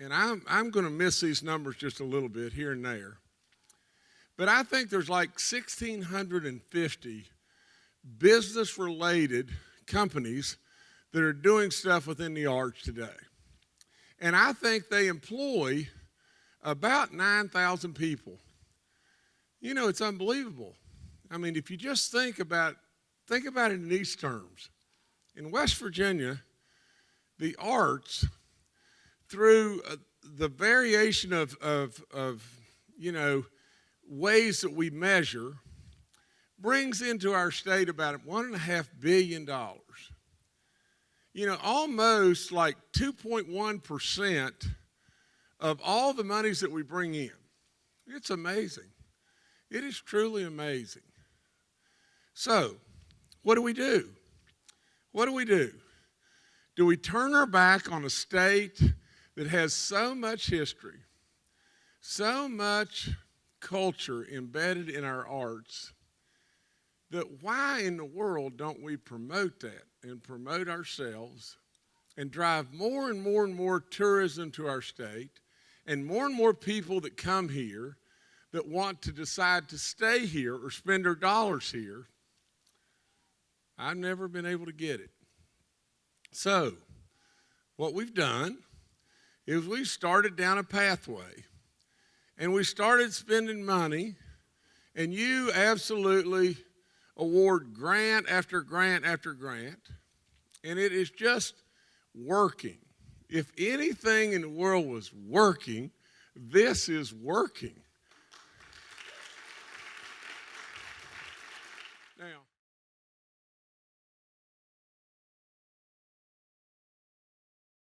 And I'm, I'm going to miss these numbers just a little bit here and there. But I think there's like 1,650 business related companies that are doing stuff within the arts today. And I think they employ about 9,000 people. You know, it's unbelievable. I mean, if you just think about think about it in these terms. In West Virginia, the arts through uh, the variation of, of, of, you know, ways that we measure brings into our state about one and a half billion dollars. You know, almost like 2.1% of all the monies that we bring in. It's amazing. It is truly amazing. So, what do we do? What do we do? Do we turn our back on a state that has so much history, so much culture embedded in our arts, that why in the world don't we promote that and promote ourselves and drive more and more and more tourism to our state and more and more people that come here that want to decide to stay here or spend their dollars here? I've never been able to get it. So, what we've done is we started down a pathway and we started spending money, and you absolutely award grant after grant after grant, and it is just working. If anything in the world was working, this is working. Now,